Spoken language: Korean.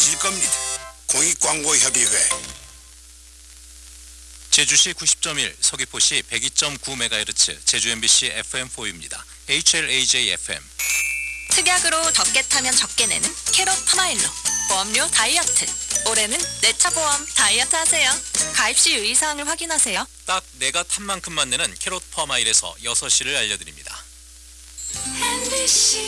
실 겁니다. 공익광고협의회 제주시 90.1, 서귀포시 102.9MHz, 제주 MBC FM4입니다. HLAJ FM. 특약으로 적게 타면 적게 내는 캐럿 파마일로 보험료 다이어트 올해는 내 차 보험 다이어트 하세요 가입 시 유의사항을 확인하세요 딱 내가 탄 만큼만 내는 캐럿 퍼마일에서 6시를 알려드립니다. MBC